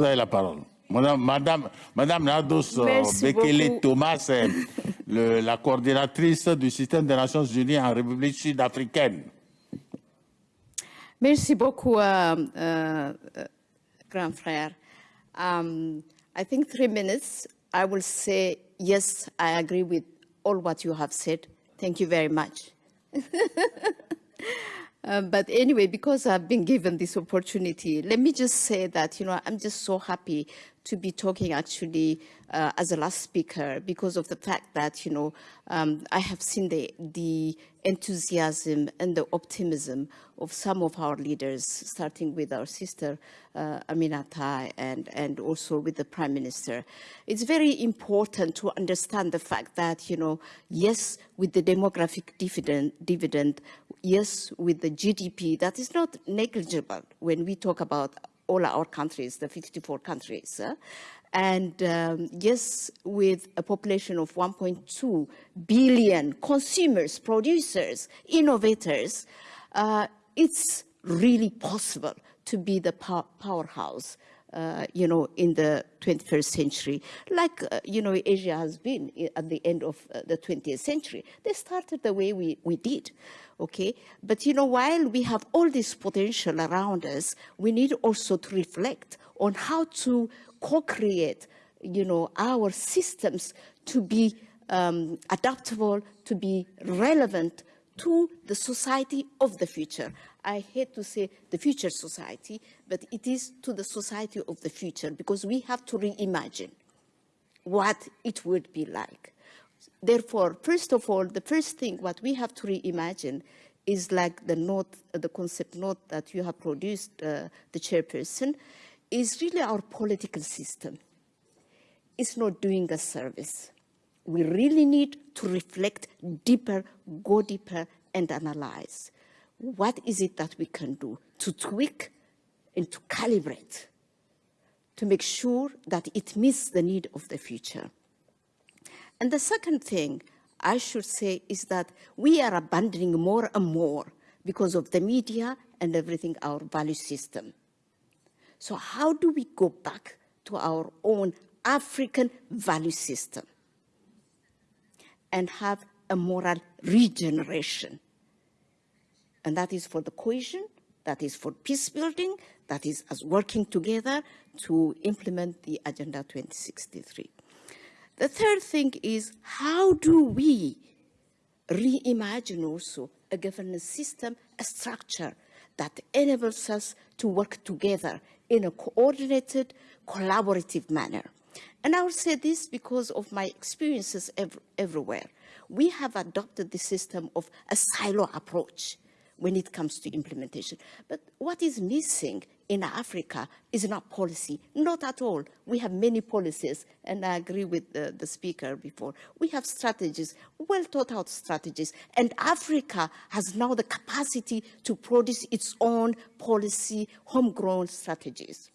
Vous avez la parole. Madame, Madame, Madame Nados euh, Bekele Thomas, le, la coordinatrice du système des Nations Unies en République sud-africaine. Merci beaucoup, uh, uh, grand frère. Um, I think three minutes, I will say, yes, I agree with all what you have said. Thank you very much. Um, but anyway, because I've been given this opportunity, let me just say that, you know, I'm just so happy to be talking actually uh, as a last speaker because of the fact that, you know, um, I have seen the, the enthusiasm and the optimism of some of our leaders, starting with our sister uh, Aminata and, and also with the Prime Minister. It's very important to understand the fact that, you know, yes, with the demographic dividend, dividend yes, with the GDP, that is not negligible when we talk about all our countries, the 54 countries. Uh, and um, yes, with a population of 1.2 billion consumers, producers, innovators, uh, it's really possible to be the pow powerhouse uh, you know, in the 21st century, like, uh, you know, Asia has been at the end of uh, the 20th century. They started the way we, we did, okay? But, you know, while we have all this potential around us, we need also to reflect on how to co-create, you know, our systems to be um, adaptable, to be relevant to the society of the future. I hate to say the future society, but it is to the society of the future because we have to reimagine what it would be like. Therefore, first of all, the first thing what we have to reimagine is like the note, the concept note that you have produced, uh, the chairperson, is really our political system. It's not doing a service. We really need to reflect deeper, go deeper, and analyze what is it that we can do to tweak and to calibrate to make sure that it meets the need of the future. And the second thing I should say is that we are abandoning more and more because of the media and everything, our value system. So how do we go back to our own African value system and have a moral regeneration? And that is for the cohesion, that is for peace building, that is as working together to implement the Agenda 2063. The third thing is how do we reimagine also a governance system, a structure that enables us to work together in a coordinated, collaborative manner. And I will say this because of my experiences ev everywhere. We have adopted the system of a silo approach when it comes to implementation. But what is missing in Africa is not policy, not at all. We have many policies, and I agree with the, the speaker before. We have strategies, well thought out strategies, and Africa has now the capacity to produce its own policy, homegrown strategies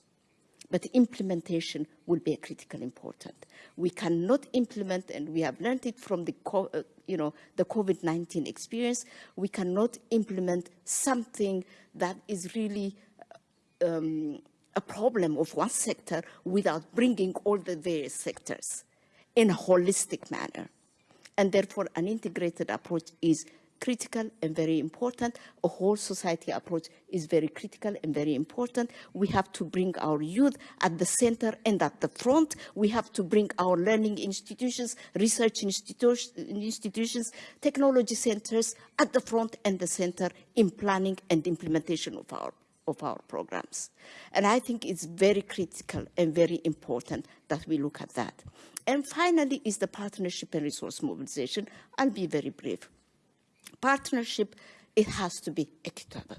but implementation will be critical important. We cannot implement, and we have learned it from the, uh, you know, the COVID-19 experience, we cannot implement something that is really um, a problem of one sector without bringing all the various sectors in a holistic manner. And therefore, an integrated approach is critical and very important. A whole society approach is very critical and very important. We have to bring our youth at the center and at the front. We have to bring our learning institutions, research institutions, technology centers at the front and the center in planning and implementation of our of our programs. And I think it's very critical and very important that we look at that. And finally is the partnership and resource mobilization. I'll be very brief partnership, it has to be equitable.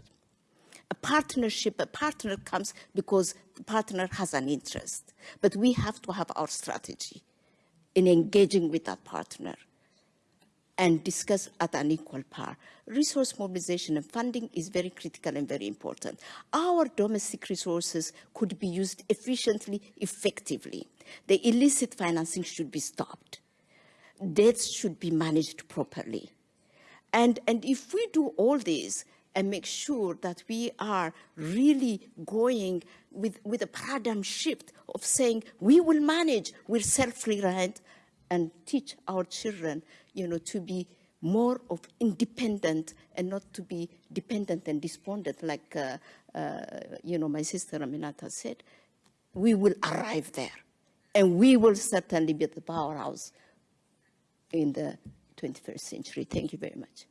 A partnership, a partner comes because the partner has an interest. But we have to have our strategy in engaging with that partner and discuss at an equal par. Resource mobilization and funding is very critical and very important. Our domestic resources could be used efficiently, effectively. The illicit financing should be stopped. Debts should be managed properly. And, and if we do all this and make sure that we are really going with, with a paradigm shift of saying we will manage, we're self-reliant, and teach our children, you know, to be more of independent and not to be dependent and despondent, like, uh, uh, you know, my sister Aminata said. We will arrive there, and we will certainly be the powerhouse in the 21st century. Thank you very much.